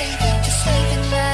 nothing, just leaving now.